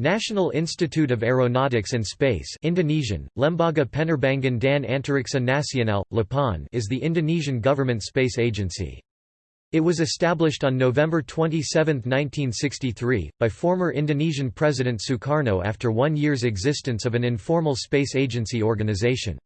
National Institute of Aeronautics and Space Indonesian, Lembaga Penerbangan dan Antariksa Nasional, LAPAN is the Indonesian government space agency. It was established on November 27, 1963, by former Indonesian President Sukarno after one year's existence of an informal space agency organization.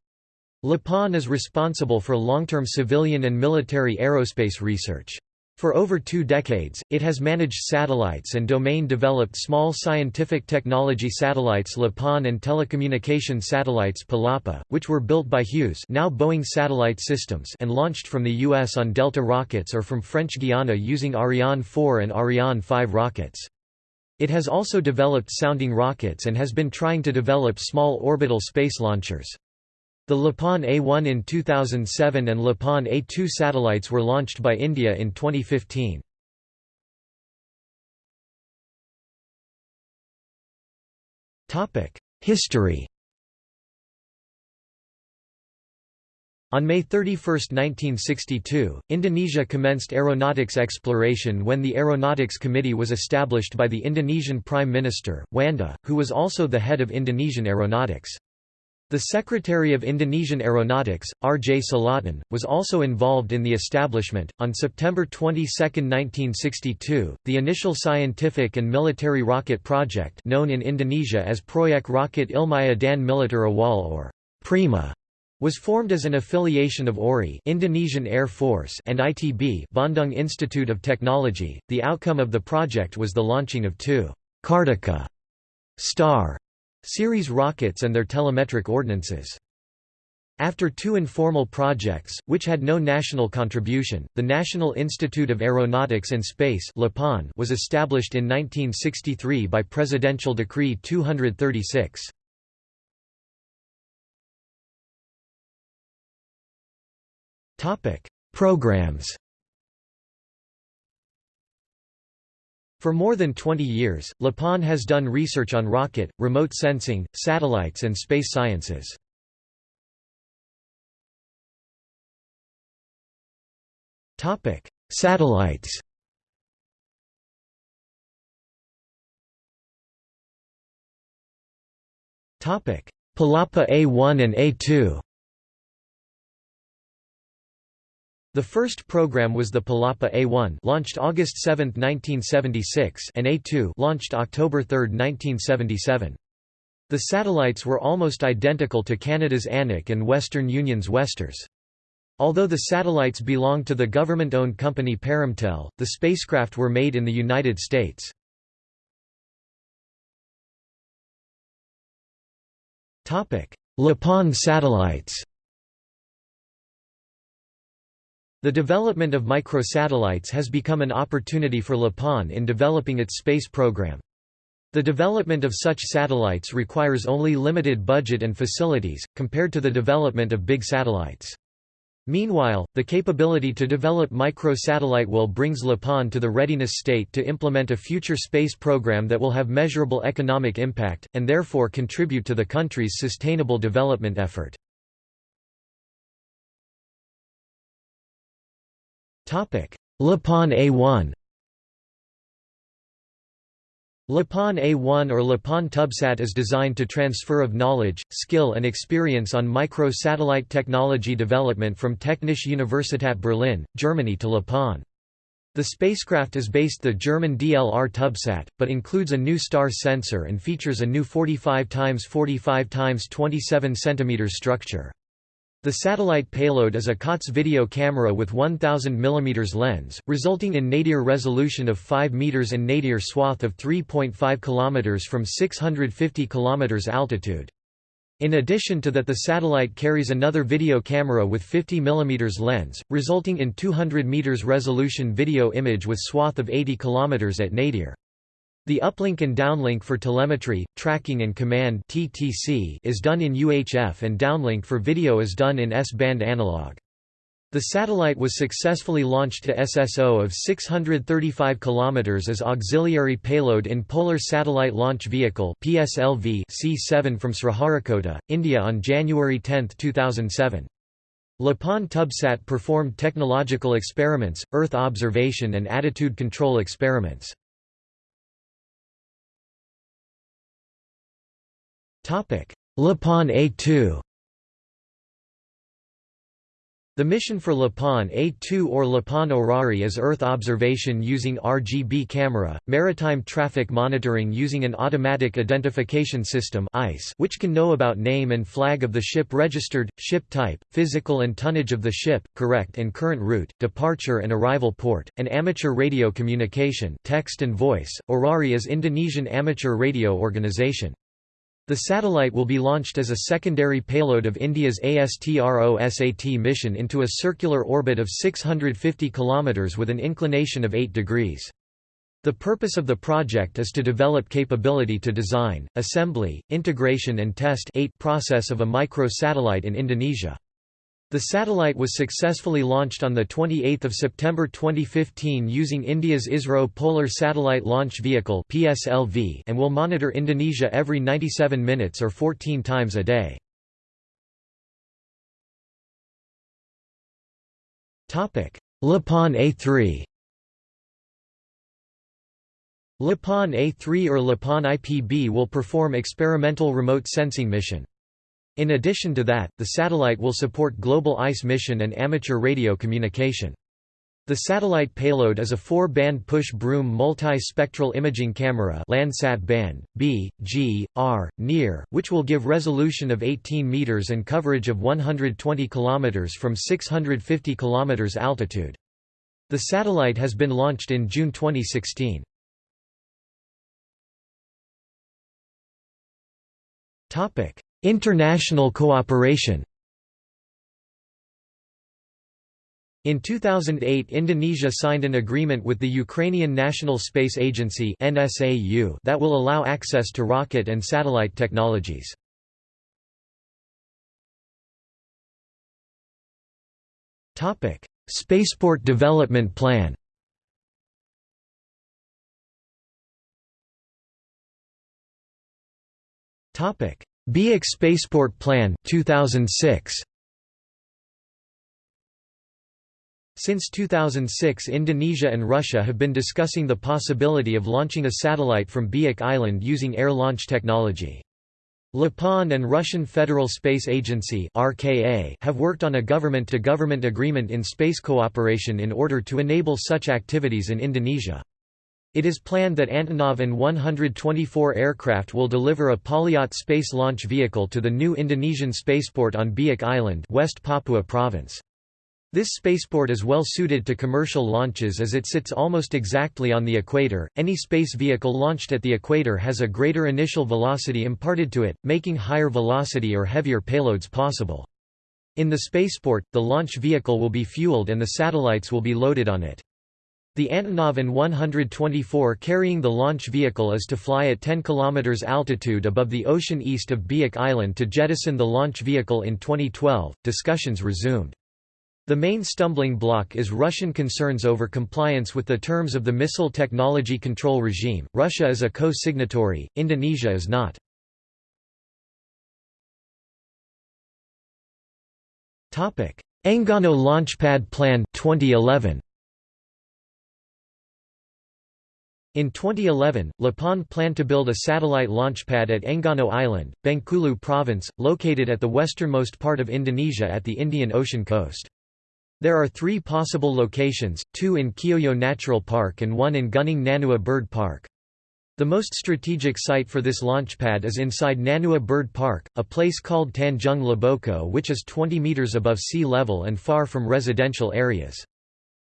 LAPAN is responsible for long-term civilian and military aerospace research. For over two decades, it has managed satellites and domain-developed small scientific technology satellites LAPAN and telecommunication satellites Palapa, which were built by Hughes now Boeing Satellite Systems and launched from the U.S. on Delta rockets or from French Guiana using Ariane 4 and Ariane 5 rockets. It has also developed sounding rockets and has been trying to develop small orbital space launchers. The Lapan A1 in 2007 and Lapan A2 satellites were launched by India in 2015. History On May 31, 1962, Indonesia commenced aeronautics exploration when the Aeronautics Committee was established by the Indonesian Prime Minister, Djuanda, who was also the head of Indonesian aeronautics. The Secretary of Indonesian Aeronautics, R. J. Salatun, was also involved in the establishment. On September 22, 1962, the initial scientific and military rocket project, known in Indonesia as Proyek Rocket Ilmiah dan Militer Awal or Prima, was formed as an affiliation of AURI, Indonesian Air Force, and ITB, Bandung Institute of Technology. The outcome of the project was the launching of two Kartika Star series rockets and their telemetric ordnances. After two informal projects, which had no national contribution, the National Institute of Aeronautics and Space was established in 1963 by Presidential Decree 236. Programs For more than 20 years, LAPAN has done research on rocket, remote sensing, satellites and space sciences. Topic: Satellites Topic: Palapa A1 and A2 The first program was the Palapa A1 launched August 7, 1976 and A2 launched October 3, 1977. The satellites were almost identical to Canada's Anik and Western Union's Westars. Although the satellites belonged to the government-owned company Perumtel, the spacecraft were made in the United States. Lapan satellites The development of microsatellites has become an opportunity for LAPAN in developing its space program. The development of such satellites requires only limited budget and facilities, compared to the development of big satellites. Meanwhile, the capability to develop microsatellite will brings LAPAN to the readiness state to implement a future space program that will have measurable economic impact, and therefore contribute to the country's sustainable development effort. Lapan A1 Lapan A1 or Lapan Tubsat is designed to transfer of knowledge, skill and experience on micro-satellite technology development from Technische Universität Berlin, Germany to Lapan. The spacecraft is based the German DLR Tubsat, but includes a new star sensor and features a new 45 x 45 x 27 cm structure. The satellite payload is a COTS video camera with 1000 mm lens, resulting in nadir resolution of 5 meters and nadir swath of 3.5 km from 650 km altitude. In addition to that the satellite carries another video camera with 50 mm lens, resulting in 200 meters resolution video image with swath of 80 km at nadir. The uplink and downlink for telemetry, tracking and command (TTC) is done in UHF and downlink for video is done in S-band analog. The satellite was successfully launched to SSO of 635 km as auxiliary payload in Polar Satellite Launch Vehicle PSLV C7 from Sriharikota, India on January 10, 2007. Lapan Tubsat performed technological experiments, Earth observation and attitude control experiments. LAPAN A2 the mission for LAPAN A2 or LAPAN Orari is Earth observation using RGB camera, maritime traffic monitoring using an automatic identification system which can know about name and flag of the ship registered, ship type, physical and tonnage of the ship, correct and current route, departure and arrival port, and amateur radio communication text and voice. Orari is Indonesian amateur radio organization. The satellite will be launched as a secondary payload of India's ASTRO-SAT mission into a circular orbit of 650 km with an inclination of 8 degrees. The purpose of the project is to develop capability to design, assembly, integration and test process of a micro-satellite in Indonesia. The satellite was successfully launched on 28 September 2015 using India's ISRO Polar Satellite Launch Vehicle and will monitor Indonesia every 97 minutes or 14 times a day. LAPAN A3 LAPAN A3 or LAPAN IPB will perform experimental remote sensing mission. In addition to that, the satellite will support global ICE mission and amateur radio communication. The satellite payload is a four-band push-broom multi-spectral imaging camera Landsat band, B, G, R, NEAR, which will give resolution of 18 meters and coverage of 120 kilometers from 650 kilometers altitude. The satellite has been launched in June 2016. Topic: International cooperation In 2008 Indonesia signed an agreement with the Ukrainian National Space Agency that will allow access to rocket and satellite technologies. Spaceport Development Plan Topic Biak Spaceport Plan 2006 Since 2006 Indonesia and Russia have been discussing the possibility of launching a satellite from Biak Island using air launch technology. LAPAN and Russian Federal Space Agency have worked on a government-to-government -government agreement in space cooperation in order to enable such activities in Indonesia. It is planned that Antonov An-124 aircraft will deliver a Polyot space launch vehicle to the new Indonesian spaceport on Biak Island West Papua Province. This spaceport is well suited to commercial launches as it sits almost exactly on the equator. Any space vehicle launched at the equator has a greater initial velocity imparted to it, making higher velocity or heavier payloads possible. In the spaceport, the launch vehicle will be fueled and the satellites will be loaded on it. The Antonov An-124 carrying the launch vehicle is to fly at 10 km altitude above the ocean east of Biak Island to jettison the launch vehicle in 2012. Discussions resumed. The main stumbling block is Russian concerns over compliance with the terms of the Missile Technology Control Regime. Russia is a co-signatory, Indonesia is not. Topic: Enggano Launchpad Plan 2011. In 2011, LAPAN planned to build a satellite launchpad at Enggano Island, Bengkulu Province, located at the westernmost part of Indonesia at the Indian Ocean coast. There are three possible locations, two in Kioyo Natural Park and one in Gunung Nanua Bird Park. The most strategic site for this launchpad is inside Nanua Bird Park, a place called Tanjung Laboko which is 20 meters above sea level and far from residential areas.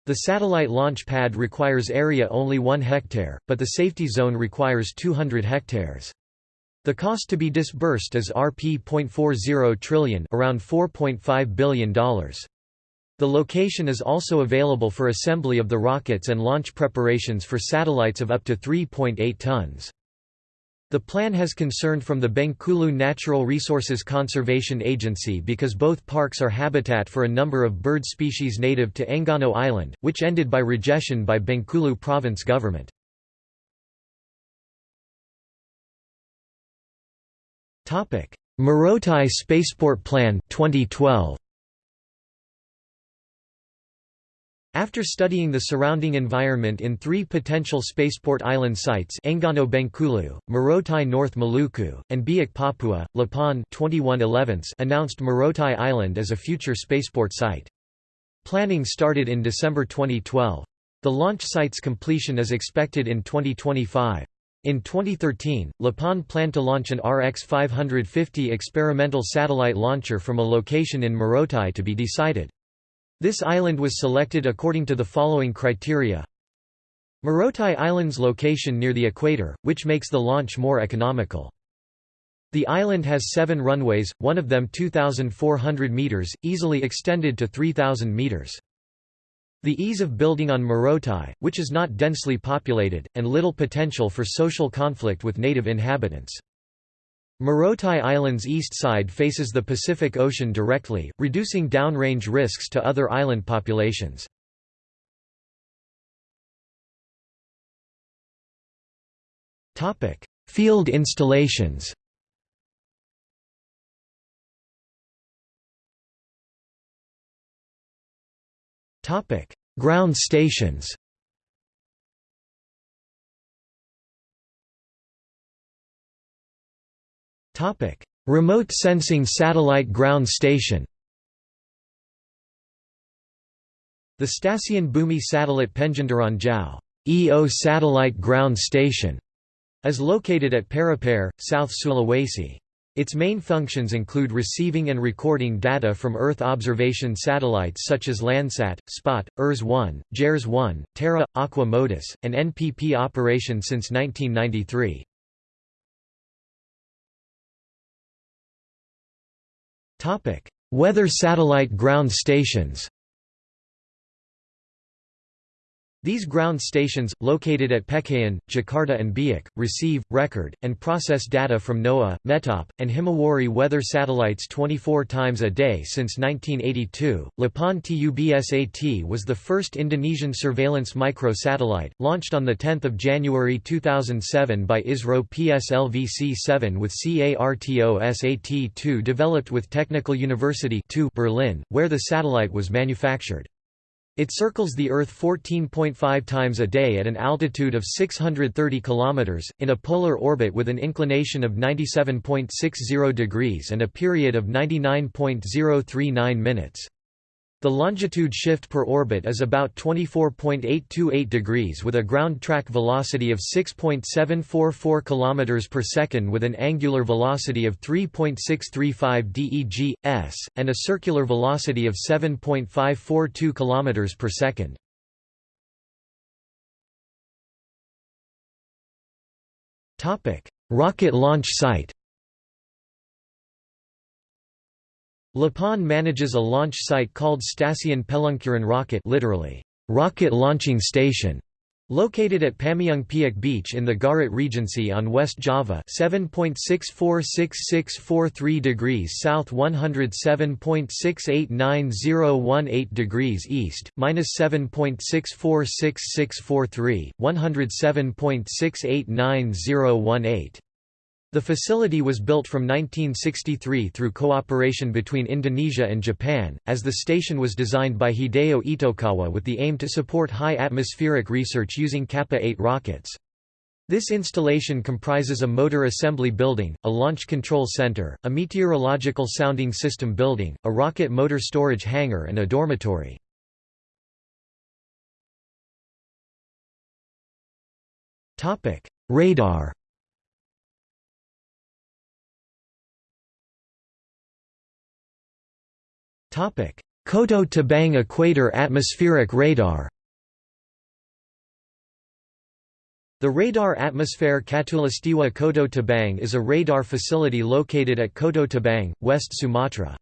The satellite launch pad requires area only 1 hectare, but the safety zone requires 200 hectares. The cost to be disbursed is Rp.40 trillion around $4.5 billion. The location is also available for assembly of the rockets and launch preparations for satellites of up to 3.8 tons. The plan has concerned from the Bengkulu Natural Resources Conservation Agency because both parks are habitat for a number of bird species native to Enggano Island, which ended by rejection by Bengkulu province government. Morotai Spaceport Plan 2012. After studying the surrounding environment in three potential spaceport island sites Enggano Bengkulu, Morotai North Maluku, and Biak Papua, LAPAN 21 announced Morotai Island as a future spaceport site. Planning started in December 2012. The launch site's completion is expected in 2025. In 2013, LAPAN planned to launch an RX-550 experimental satellite launcher from a location in Morotai to be decided. This island was selected according to the following criteria. Morotai Island's location near the equator, which makes the launch more economical. The island has seven runways, one of them 2,400 metres, easily extended to 3,000 metres. The ease of building on Morotai, which is not densely populated, and little potential for social conflict with native inhabitants. Morotai Island's east side faces the Pacific Ocean directly, reducing downrange risks to other island populations. Field installations Ground stations Topic: Remote Sensing Satellite Ground Station. The Stasiun Bumi Satellite Penginderaan Jauh EO Satellite Ground Station is located at Parepare, South Sulawesi. Its main functions include receiving and recording data from Earth observation satellites such as Landsat, SPOT, ERS-1, JERS-1, Terra, Aqua MODIS, and NPP operation since 1993. Weather satellite ground stations These ground stations, located at Pekayon, Jakarta and Biak, receive, record, and process data from NOAA, METOP, and Himawari weather satellites 24 times a day since 1982. LAPAN TUBSAT was the first Indonesian surveillance microsatellite, launched on 10 January 2007 by ISRO PSLV-C7 with CARTO-SAT-2 developed with Technical University Berlin, where the satellite was manufactured. It circles the Earth 14.5 times a day at an altitude of 630 km, in a polar orbit with an inclination of 97.60 degrees and a period of 99.039 minutes. The longitude shift per orbit is about 24.828 degrees with a ground track velocity of 6.744 km per second with an angular velocity of 3.635 deg s and a circular velocity of 7.542 km per second. Rocket launch site LAPAN manages a launch site called Stasiun Peluncuran Rocket literally, rocket launching station, located at Pameungpeuk Beach in the Garut Regency on West Java 7.646643 degrees south 107.689018 degrees east, minus 7.646643, 107.689018 the facility was built from 1963 through cooperation between Indonesia and Japan, as the station was designed by Hideo Itokawa with the aim to support high atmospheric research using Kappa-8 rockets. This installation comprises a motor assembly building, a launch control center, a meteorological sounding system building, a rocket motor storage hangar and a dormitory. Radar Koto Tabang Equator Atmospheric Radar The Radar Atmosphere Katulistiwa Koto Tabang is a radar facility located at Koto Tabang, West Sumatra.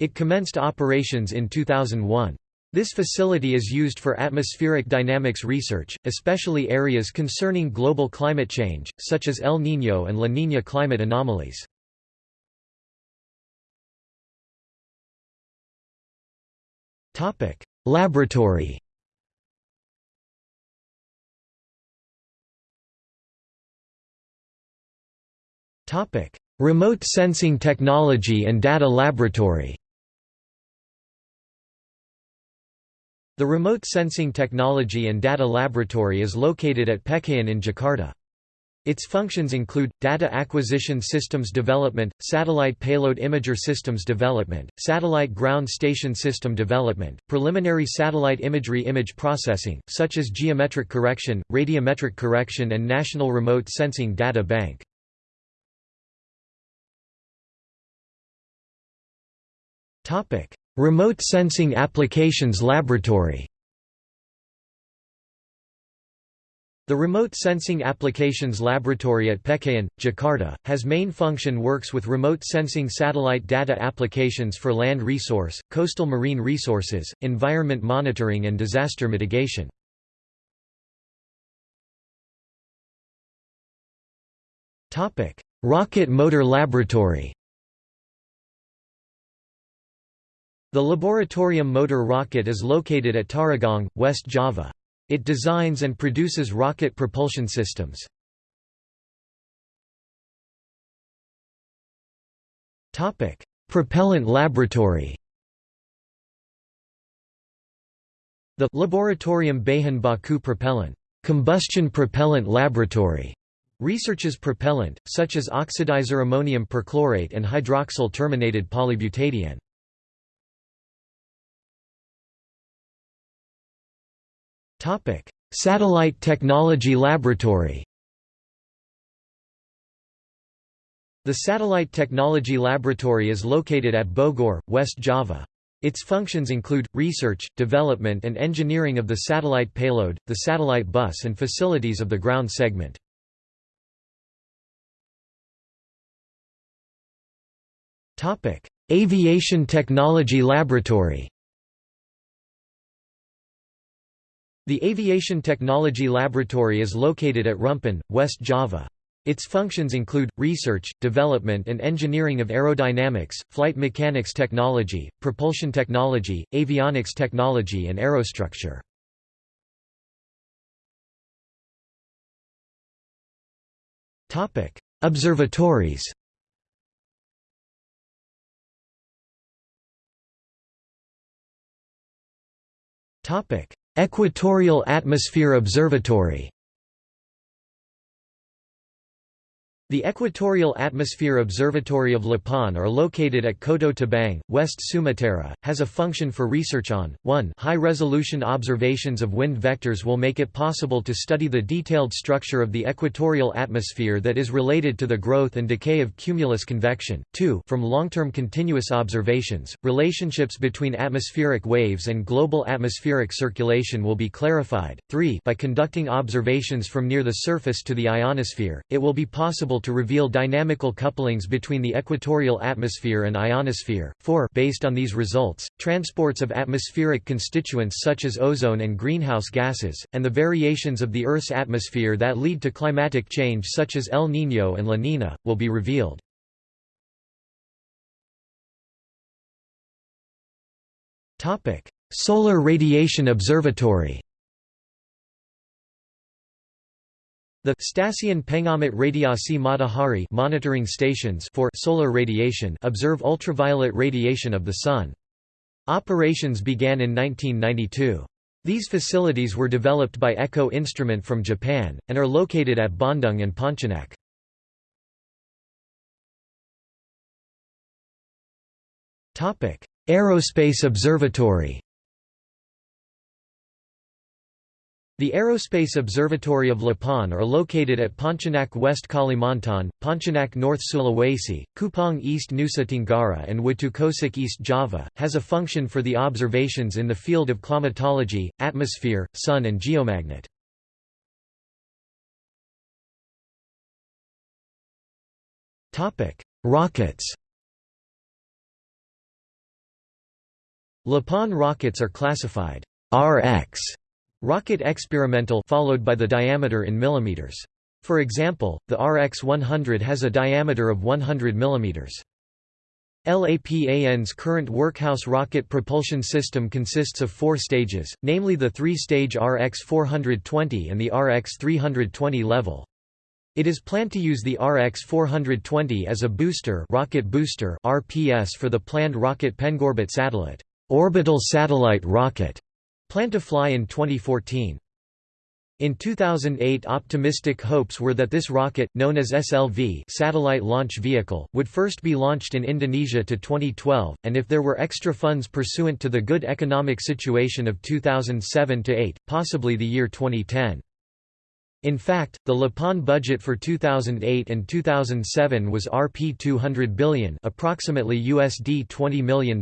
It commenced operations in 2001. This facility is used for atmospheric dynamics research, especially areas concerning global climate change, such as El Niño and La Niña climate anomalies. Topic: Laboratory. Topic: Remote Sensing Technology and Data Laboratory. The Remote Sensing Technology and Data Laboratory is located at Pekayon in Jakarta. Its functions include, data acquisition systems development, satellite payload imager systems development, satellite ground station system development, preliminary satellite imagery image processing, such as geometric correction, radiometric correction and National Remote Sensing Data Bank. Remote Sensing Applications Laboratory The Remote Sensing Applications Laboratory at Pekayon, Jakarta, has main function works with remote sensing satellite data applications for land resource, coastal marine resources, environment monitoring and disaster mitigation. Rocket Motor Laboratory The Laboratorium Motor Rocket is located at Tarogong, West Java. It designs and produces rocket propulsion systems. Topic: Propellant laboratory The Laboratorium Bahan Baku Propellant combustion propellant laboratory researches propellant, such as oxidizer ammonium perchlorate and hydroxyl terminated polybutadiene. Satellite Technology Laboratory The Satellite Technology Laboratory is located at Bogor, West Java. Its functions include, research, development and engineering of the satellite payload, the satellite bus and facilities of the ground segment. Aviation Technology Laboratory The Aviation Technology Laboratory is located at Rumpin, West Java. Its functions include, research, development and engineering of aerodynamics, flight mechanics technology, propulsion technology, avionics technology and aerostructure. Observatories Topic: Equatorial Atmosphere Observatory The Equatorial Atmosphere Observatory of Lapang are located at Koto Tabang, West Sumatra, has a function for research on, 1 high-resolution observations of wind vectors will make it possible to study the detailed structure of the equatorial atmosphere that is related to the growth and decay of cumulus convection, 2 from long-term continuous observations, relationships between atmospheric waves and global atmospheric circulation will be clarified, 3 by conducting observations from near the surface to the ionosphere, it will be possible to reveal dynamical couplings between the equatorial atmosphere and ionosphere. 4 Based on these results, transports of atmospheric constituents such as ozone and greenhouse gases, and the variations of the Earth's atmosphere that lead to climatic change such as El Niño and La Niña, will be revealed. Solar Radiation Observatory The Stasiun Pengamat Radiasi Matahari monitoring stations for solar radiation observe ultraviolet radiation of the Sun. Operations began in 1992. These facilities were developed by EKO Instrument from Japan, and are located at Bandung and Pontianak. Aerospace Observatory The Aerospace Observatory of Lapang are located at Pontianak West Kalimantan, Pontianak North Sulawesi, Kupang East Nusa Tenggara and Watukosek East Java, has a function for the observations in the field of climatology, atmosphere, sun and geomagnet. Rockets Lapang rockets are classified RX Rocket experimental followed by the diameter in millimeters. For example, the RX-100 has a diameter of 100 millimeters. LAPAN's current workhouse rocket propulsion system consists of four stages, namely the three-stage RX-420 and the RX-320 level. It is planned to use the RX-420 as a booster rocket booster RPS for the planned rocket Pengorbit satellite orbital satellite rocket Planned to fly in 2014. In 2008 optimistic hopes were that this rocket, known as SLV satellite launch vehicle, would first be launched in Indonesia to 2012, and if there were extra funds pursuant to the good economic situation of 2007–8, possibly the year 2010. In fact, the LAPAN budget for 2008 and 2007 was Rp 200 billion approximately USD $20 million.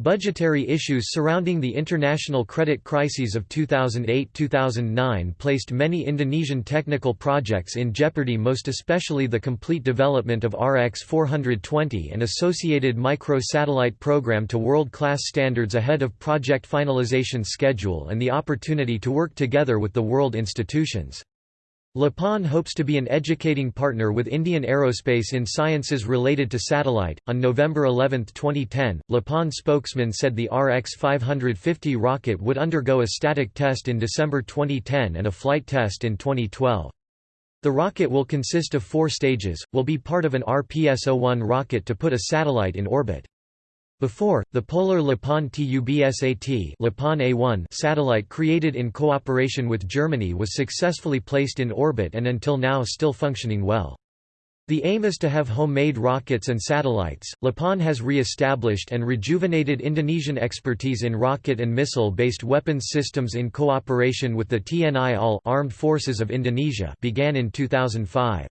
Budgetary issues surrounding the international credit crises of 2008–2009 placed many Indonesian technical projects in jeopardy most especially the complete development of RX-420 and associated micro-satellite program to world-class standards ahead of project finalization schedule and the opportunity to work together with the world institutions. LAPAN hopes to be an educating partner with Indian Aerospace in sciences related to satellite. On November 11, 2010, LAPAN spokesman said the RX 550 rocket would undergo a static test in December 2010 and a flight test in 2012. The rocket will consist of four stages, will be part of an RPS-01 rocket to put a satellite in orbit. Before, the Polar Lapan TUBSAT A1 satellite created in cooperation with Germany was successfully placed in orbit and until now still functioning well. The aim is to have homemade rockets and satellites. Lapan has re-established and rejuvenated Indonesian expertise in rocket and missile-based weapons systems in cooperation with the TNI AL Armed Forces of Indonesia began in 2005.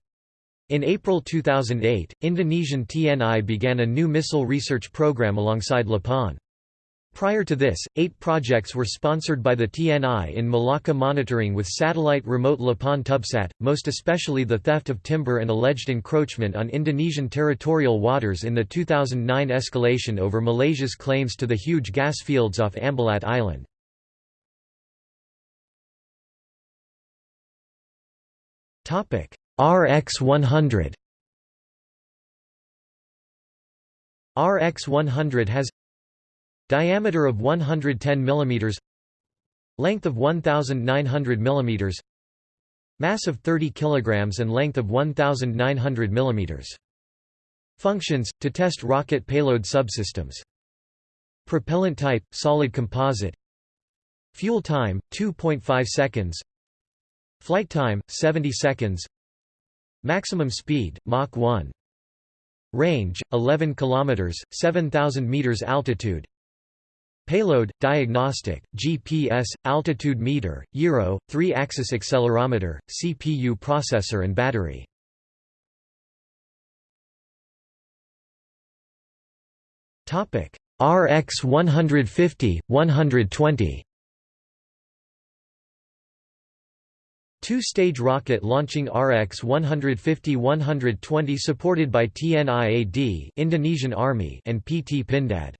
In April 2008, Indonesian TNI began a new missile research program alongside LAPAN. Prior to this, eight projects were sponsored by the TNI in Malacca monitoring with satellite remote LAPAN Tubsat, most especially the theft of timber and alleged encroachment on Indonesian territorial waters in the 2009 escalation over Malaysia's claims to the huge gas fields off Ambalat Island. RX 100 RX 100 has diameter of 110 mm length of 1900 mm mass of 30 kg and length of 1900 mm functions to test rocket payload subsystems. Propellant type solid composite. Fuel time 2.5 seconds. Flight time 70 seconds Maximum speed, Mach 1. Range, 11 km, 7,000 meters altitude. Payload, diagnostic, GPS, altitude meter, gyro, 3-axis accelerometer, CPU processor and battery. RX 150, 120 Two-stage rocket launching RX-150-120 supported by TNIAD Indonesian Army and PT Pindad.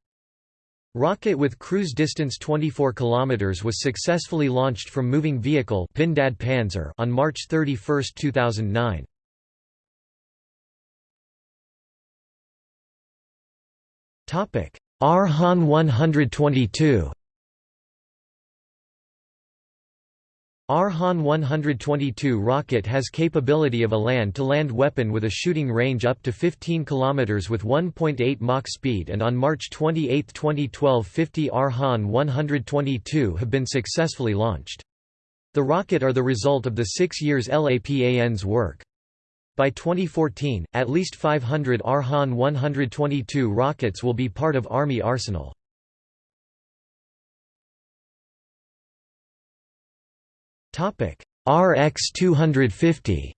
Rocket with cruise distance 24 km was successfully launched from moving vehicle Pindad Panzer on March 31, 2009. Arhan 122 Arhan 122 rocket has capability of a land-to-land -land weapon with a shooting range up to 15 km with 1.8 Mach speed and on March 28, 2012 50 Arhan 122 have been successfully launched. The rocket are the result of the six years LAPAN's work. By 2014, at least 500 Arhan 122 rockets will be part of Army arsenal. Topic RX 250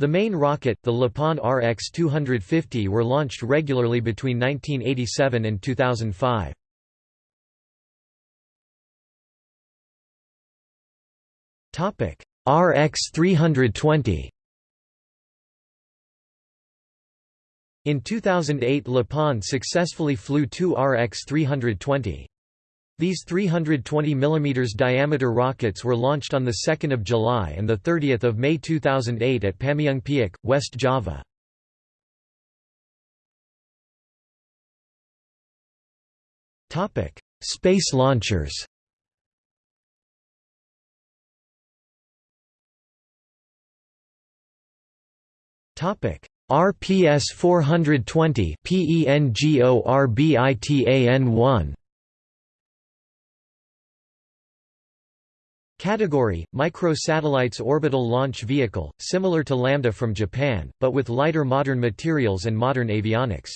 The main rocket, the LAPAN RX-250 were launched regularly between 1987 and 2005. RX-320 In 2008 LAPAN successfully flew two RX-320. These 320 mm diameter rockets were launched on 2 July and 30 May 2008 at Pameungpeuk, West Java. Space launchers RPS 420 PENGORBITAN1 Category – Microsatellites orbital launch vehicle, similar to Lambda from Japan, but with lighter modern materials and modern avionics.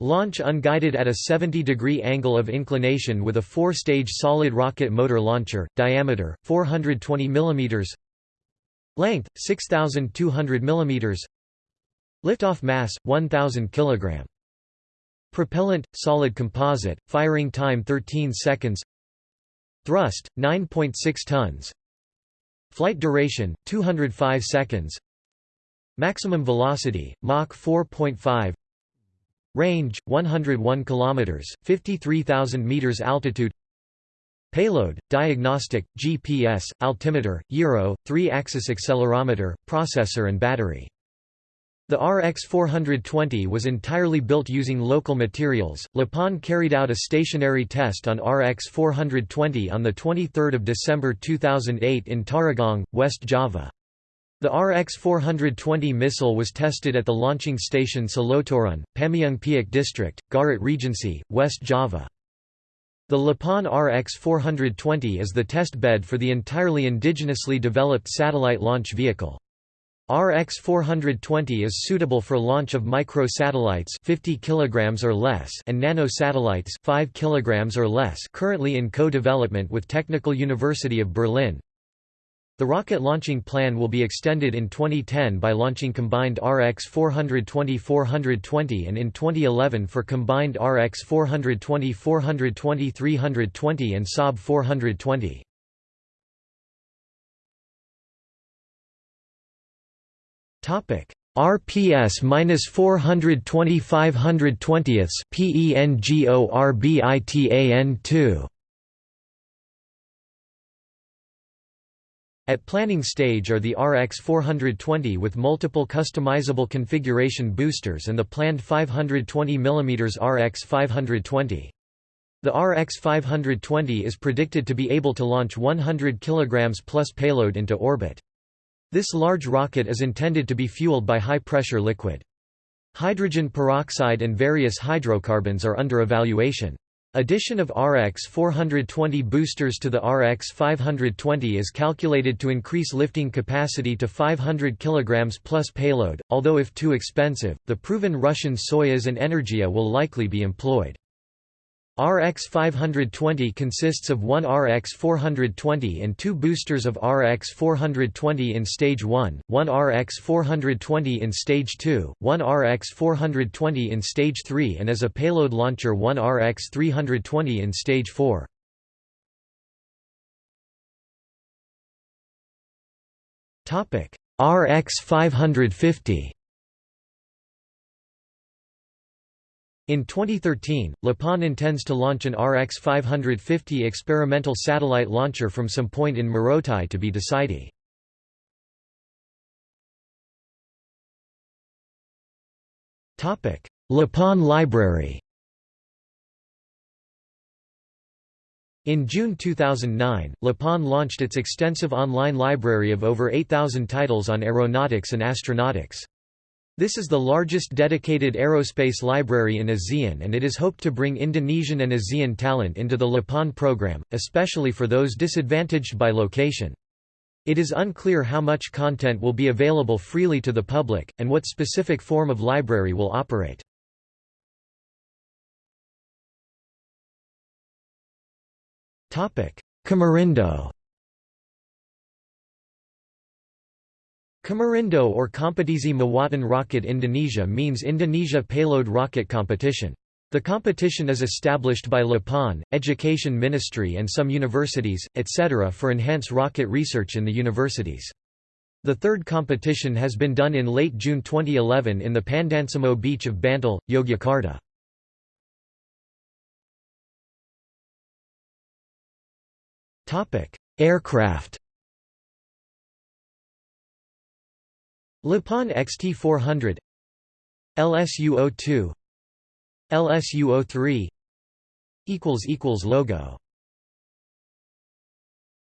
Launch unguided at a 70-degree angle of inclination with a four-stage solid rocket motor launcher, diameter, 420 mm Length, 6,200 mm Liftoff mass, 1,000 kg Propellant, solid composite, firing time 13 seconds Thrust, 9.6 tons. Flight duration, 205 seconds. Maximum velocity, Mach 4.5 Range, 101 km, 53,000 meters altitude. Payload, diagnostic, GPS, altimeter, gyro, 3-axis accelerometer, processor and battery the RX-420 was entirely built using local materials. LAPAN carried out a stationary test on RX-420 on 23 December 2008 in Tarogong, West Java. The RX-420 missile was tested at the launching station Soloturun, Pameungpeuk District, Garut Regency, West Java. The LAPAN RX-420 is the test bed for the entirely indigenously developed satellite launch vehicle. RX-420 is suitable for launch of microsatellites 50 kg or less and nanosatellites 5 kg or less currently in co-development with Technical University of Berlin. The rocket launching plan will be extended in 2010 by launching combined RX-420-420 and in 2011 for combined RX-420-420-320 and Saab 420. Topic RPS minus 420 520ths PENGORBITAN 2 At planning stage are the RX 420 with multiple customizable configuration boosters and the planned 520 mm RX 520. The RX 520 is predicted to be able to launch 100 kg plus payload into orbit. This large rocket is intended to be fueled by high-pressure liquid. Hydrogen peroxide and various hydrocarbons are under evaluation. Addition of RX 420 boosters to the RX 520 is calculated to increase lifting capacity to 500 kg plus payload, although if too expensive, the proven Russian Soyuz and Energia will likely be employed. RX520 consists of one RX420 and two boosters of RX420 in Stage 1, one RX420 in Stage 2, one RX420 in Stage 3 and as a payload launcher one RX320 in Stage 4. RX550 In 2013, LAPAN intends to launch an RX 550 experimental satellite launcher from some point in Morotai to be decided. LAPAN Library In June 2009, LAPAN launched its extensive online library of over 8,000 titles on aeronautics and astronautics. This is the largest dedicated aerospace library in ASEAN and it is hoped to bring Indonesian and ASEAN talent into the LAPAN program, especially for those disadvantaged by location. It is unclear how much content will be available freely to the public, and what specific form of library will operate. Komurindo Komurindo or Kompetisi Muatan Rocket Indonesia means Indonesia Payload Rocket Competition. The competition is established by LAPAN, Education Ministry and some universities, etc. for enhance rocket research in the universities. The third competition has been done in late June 2011 in the Pandansimo beach of Bantul, Yogyakarta. Aircraft LAPAN XT400 LSU-02 LSU-03 equals equals Logo